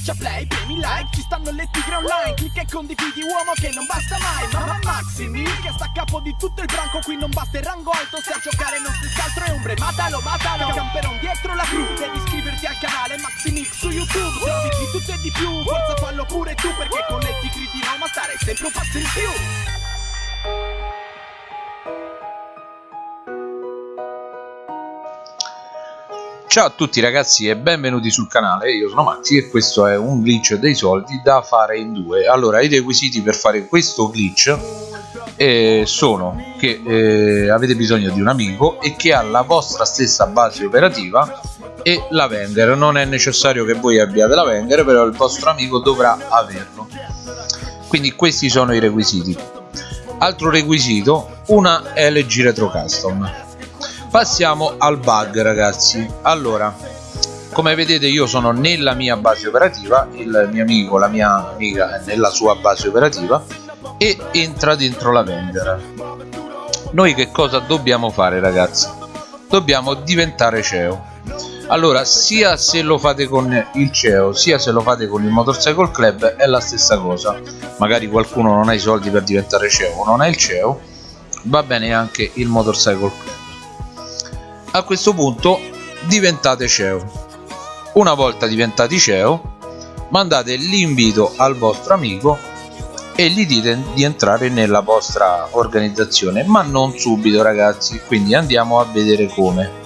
Schiaccia play, premi like, ci stanno le tigre online Clicca e condividi uomo che non basta mai Mamma Maximi che sta a capo di tutto il branco Qui non basta il rango alto, se a giocare non si altro è ombre Matalo, matalo, camperon dietro la cru Devi iscriverti al canale Maximix su YouTube Se di tutto e di più, forza fallo pure tu Perché con le tigri di Roma stare sempre un passo in più Ciao a tutti ragazzi e benvenuti sul canale, io sono Maxi e questo è un glitch dei soldi da fare in due. Allora i requisiti per fare questo glitch eh, sono che eh, avete bisogno di un amico e che ha la vostra stessa base operativa e la Wenger Non è necessario che voi abbiate la Wenger però il vostro amico dovrà averlo. Quindi questi sono i requisiti. Altro requisito, una LG Retro Custom passiamo al bug ragazzi. Allora come vedete io sono nella mia base operativa il mio amico la mia amica è nella sua base operativa e entra dentro la vendera noi che cosa dobbiamo fare ragazzi? Dobbiamo diventare CEO allora sia se lo fate con il CEO sia se lo fate con il motorcycle club è la stessa cosa. Magari qualcuno non ha i soldi per diventare CEO non ha il CEO va bene anche il motorcycle club a questo punto diventate CEO. Una volta diventati CEO mandate l'invito al vostro amico e gli dite di entrare nella vostra organizzazione ma non subito ragazzi. Quindi andiamo a vedere come.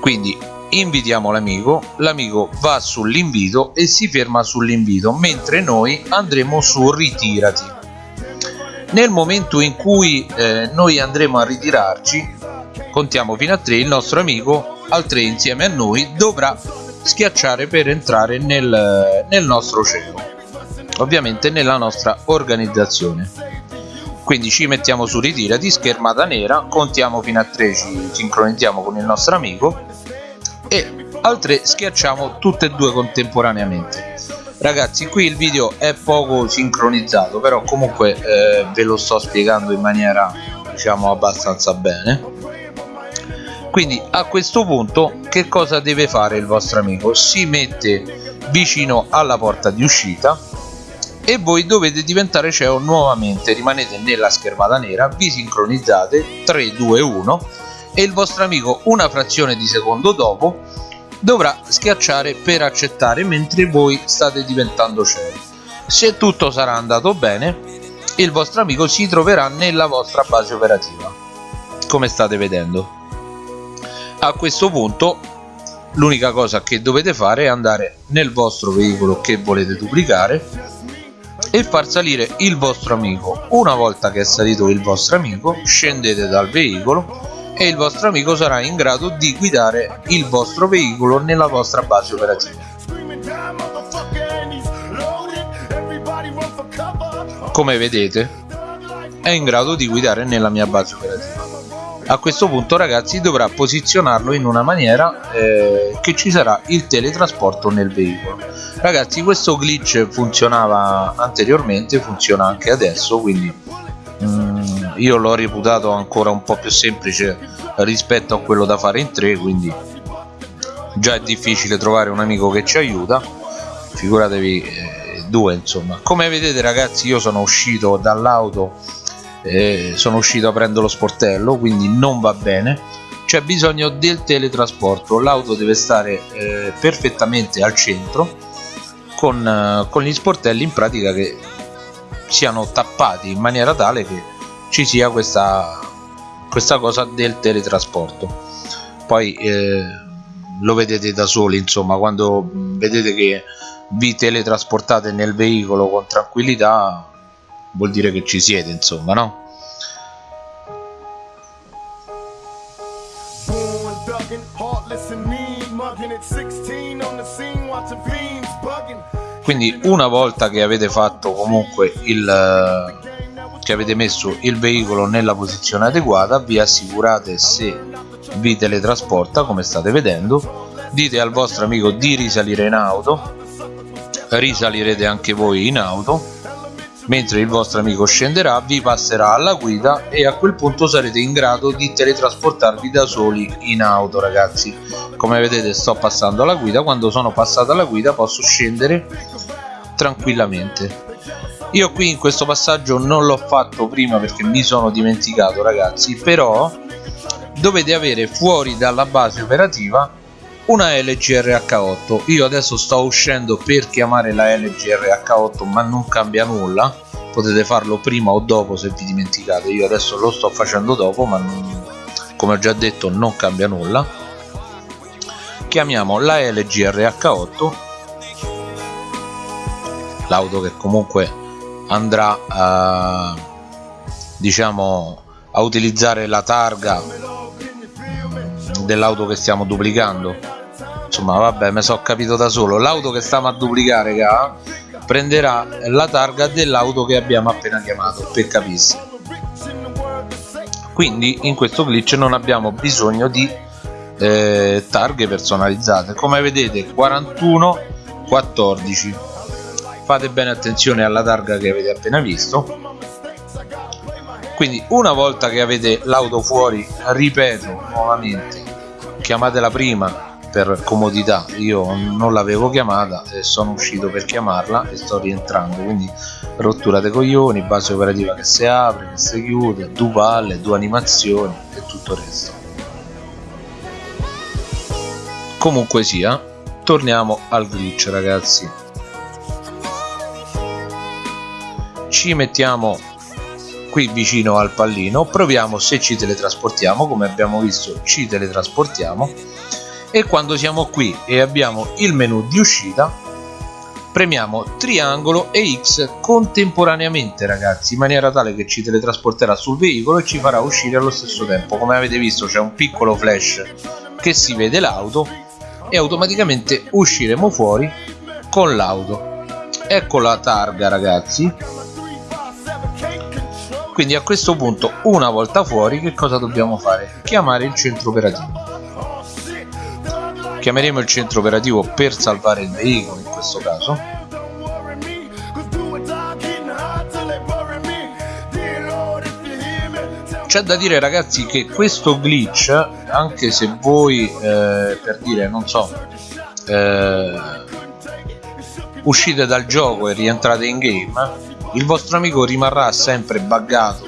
Quindi invitiamo l'amico l'amico va sull'invito e si ferma sull'invito mentre noi andremo su ritirati nel momento in cui eh, noi andremo a ritirarci contiamo fino a 3 il nostro amico al 3 insieme a noi dovrà schiacciare per entrare nel, nel nostro cielo ovviamente nella nostra organizzazione. Quindi ci mettiamo su ritirati schermata nera contiamo fino a 3 ci sincronizziamo con il nostro amico e al 3 schiacciamo tutte e due contemporaneamente ragazzi qui il video è poco sincronizzato però comunque eh, ve lo sto spiegando in maniera diciamo abbastanza bene. Quindi a questo punto che cosa deve fare il vostro amico? Si mette vicino alla porta di uscita e voi dovete diventare CEO nuovamente. Rimanete nella schermata nera vi sincronizzate 3 2 1 e il vostro amico una frazione di secondo dopo dovrà schiacciare per accettare mentre voi state diventando CEO se tutto sarà andato bene il vostro amico si troverà nella vostra base operativa. Come state vedendo? A questo punto l'unica cosa che dovete fare è andare nel vostro veicolo che volete duplicare e far salire il vostro amico. Una volta che è salito il vostro amico scendete dal veicolo e il vostro amico sarà in grado di guidare il vostro veicolo nella vostra base operativa. Come vedete è in grado di guidare nella mia base operativa. A questo punto ragazzi dovrà posizionarlo in una maniera eh, che ci sarà il teletrasporto nel veicolo. Ragazzi questo glitch funzionava anteriormente funziona anche adesso quindi io l'ho reputato ancora un po' più semplice rispetto a quello da fare in 3 quindi già è difficile trovare un amico che ci aiuta. Figuratevi eh, due insomma. Come vedete ragazzi io sono uscito dall'auto eh, sono uscito aprendo lo sportello quindi non va bene. C'è bisogno del teletrasporto. L'auto deve stare eh, perfettamente al centro con, eh, con gli sportelli in pratica che siano tappati in maniera tale che ci sia questa, questa cosa del teletrasporto poi eh, lo vedete da soli insomma quando vedete che vi teletrasportate nel veicolo con tranquillità vuol dire che ci siete insomma no? quindi una volta che avete fatto comunque il che avete messo il veicolo nella posizione adeguata vi assicurate se vi teletrasporta come state vedendo. Dite al vostro amico di risalire in auto. Risalirete anche voi in auto. Mentre il vostro amico scenderà vi passerà alla guida e a quel punto sarete in grado di teletrasportarvi da soli in auto ragazzi. Come vedete sto passando alla guida. Quando sono passato alla guida posso scendere tranquillamente. Io qui in questo passaggio non l'ho fatto prima perché mi sono dimenticato ragazzi però dovete avere fuori dalla base operativa una LGRH8 io adesso sto uscendo per chiamare la LGRH8 ma non cambia nulla. Potete farlo prima o dopo se vi dimenticate. Io adesso lo sto facendo dopo ma non, come ho già detto non cambia nulla. Chiamiamo la LGRH8 l'auto che comunque andrà a diciamo a utilizzare la targa dell'auto che stiamo duplicando. Insomma vabbè me so capito da solo. L'auto che stiamo a duplicare raga prenderà la targa dell'auto che abbiamo appena chiamato per capirsi. Quindi in questo glitch non abbiamo bisogno di eh, targhe personalizzate. Come vedete 41 14 fate bene attenzione alla targa che avete appena visto. Quindi una volta che avete l'auto fuori ripeto nuovamente chiamatela prima per comodità. Io non l'avevo chiamata e sono uscito per chiamarla e sto rientrando. Quindi rottura dei coglioni base operativa che si apre che si chiude due palle due animazioni e tutto il resto. Comunque sia torniamo al glitch ragazzi ci mettiamo qui vicino al pallino proviamo se ci teletrasportiamo come abbiamo visto ci teletrasportiamo. E quando siamo qui e abbiamo il menu di uscita premiamo triangolo e X contemporaneamente ragazzi in maniera tale che ci teletrasporterà sul veicolo e ci farà uscire allo stesso tempo. Come avete visto c'è un piccolo flash che si vede l'auto e automaticamente usciremo fuori con l'auto. Ecco la targa ragazzi quindi a questo punto una volta fuori che cosa dobbiamo fare? chiamare il centro operativo chiameremo il centro operativo per salvare il veicolo in questo caso c'è da dire ragazzi che questo glitch anche se voi eh, per dire non so eh, uscite dal gioco e rientrate in game il vostro amico rimarrà sempre buggato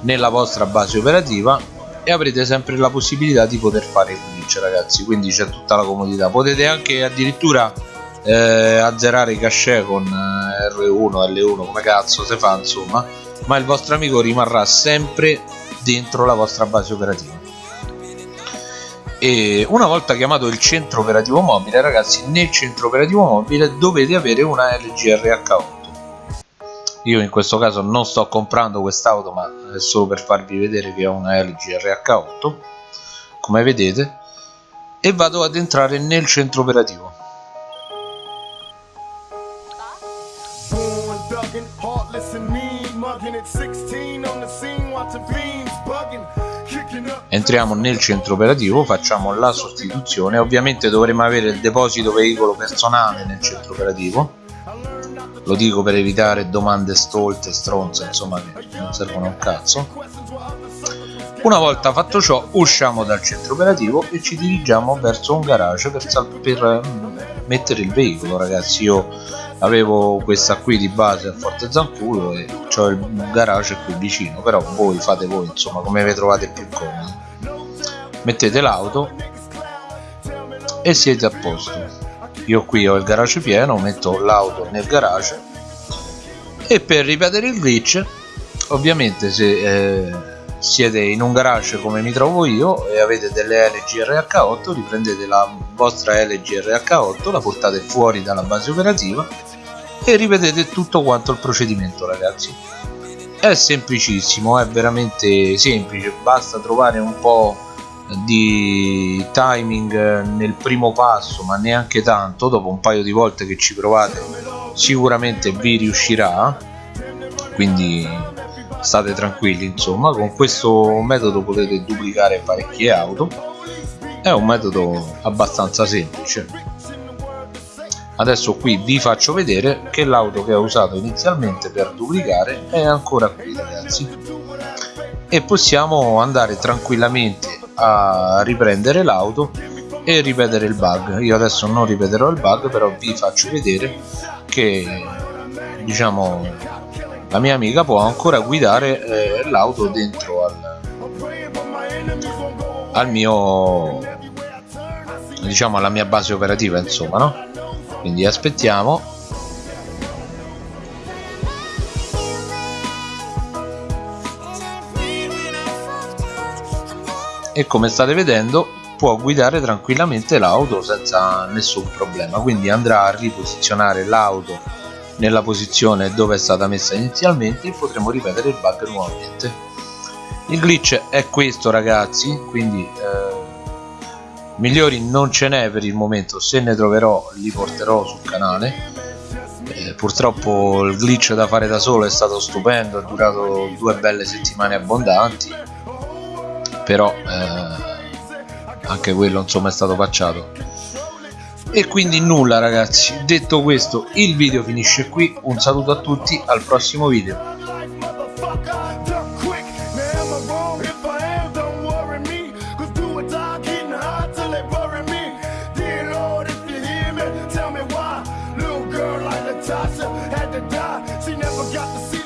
nella vostra base operativa e avrete sempre la possibilità di poter fare il glitch ragazzi. Quindi c'è tutta la comodità. Potete anche addirittura eh, azzerare i cache con eh, R1 L1 come cazzo si fa insomma. Ma il vostro amico rimarrà sempre dentro la vostra base operativa. E una volta chiamato il centro operativo mobile ragazzi nel centro operativo mobile dovete avere una LGRH8 io in questo caso non sto comprando quest'auto ma è solo per farvi vedere che ho una LG RH8 come vedete e vado ad entrare nel centro operativo. Entriamo nel centro operativo facciamo la sostituzione. Ovviamente dovremo avere il deposito veicolo personale nel centro operativo lo dico per evitare domande stolte, stronze, insomma che non servono a un cazzo. Una volta fatto ciò usciamo dal centro operativo e ci dirigiamo verso un garage per, per mm, mettere il veicolo ragazzi. Io avevo questa qui di base a Forte Zanculo e ho il garage qui vicino però voi fate voi insomma come vi trovate più comodi. Mettete l'auto e siete a posto io qui ho il garage pieno metto l'auto nel garage e per ripetere il glitch ovviamente se eh, siete in un garage come mi trovo io e avete delle LG RH8 riprendete la vostra LG RH8 la portate fuori dalla base operativa e ripetete tutto quanto il procedimento ragazzi. È semplicissimo è veramente semplice basta trovare un po' di timing nel primo passo ma neanche tanto dopo un paio di volte che ci provate sicuramente vi riuscirà. Quindi state tranquilli insomma con questo metodo potete duplicare parecchie auto. È un metodo abbastanza semplice. Adesso qui vi faccio vedere che l'auto che ho usato inizialmente per duplicare è ancora qui ragazzi. E possiamo andare tranquillamente a riprendere l'auto e ripetere il bug. Io adesso non ripeterò il bug però vi faccio vedere che diciamo la mia amica può ancora guidare eh, l'auto dentro al, al mio diciamo alla mia base operativa insomma no? Quindi aspettiamo e come state vedendo può guidare tranquillamente l'auto senza nessun problema. Quindi andrà a riposizionare l'auto nella posizione dove è stata messa inizialmente e potremo ripetere il bug nuovamente. Il glitch è questo ragazzi quindi eh, migliori non ce n'è per il momento. Se ne troverò li porterò sul canale. Eh, purtroppo il glitch da fare da solo è stato stupendo è durato due belle settimane abbondanti però eh, anche quello insomma è stato pacciato e quindi nulla ragazzi. Detto questo il video finisce qui. Un saluto a tutti al prossimo video. Tasha had to die. She never got the